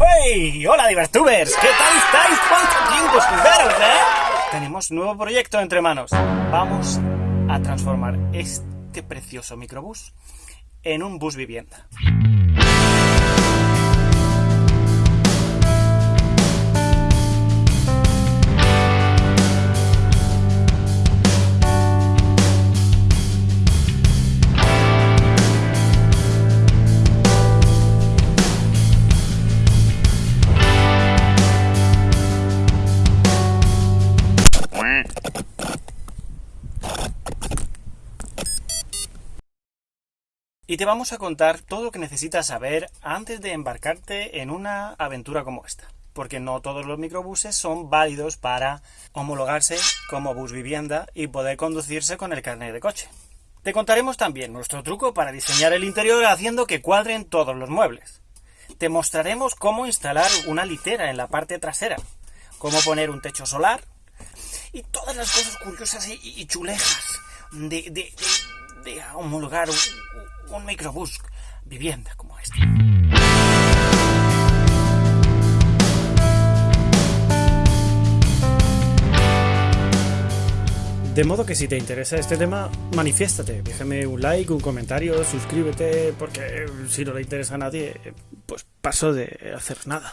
¡Hey! ¡Hola, Divertubers! ¿Qué tal estáis? ¿Cuánto tiempo eh? Tenemos nuevo proyecto entre manos. Vamos a transformar este precioso microbús en un bus vivienda. Y te vamos a contar todo lo que necesitas saber antes de embarcarte en una aventura como esta. Porque no todos los microbuses son válidos para homologarse como bus vivienda y poder conducirse con el carnet de coche. Te contaremos también nuestro truco para diseñar el interior haciendo que cuadren todos los muebles. Te mostraremos cómo instalar una litera en la parte trasera, cómo poner un techo solar y todas las cosas curiosas y, chulejas de, de, de homologar un, microbús vivienda como este. De modo que si te interesa este tema, manifiéstate, déjame un like, un comentario, suscríbete, porque si no le interesa a nadie, pues paso de hacer nada.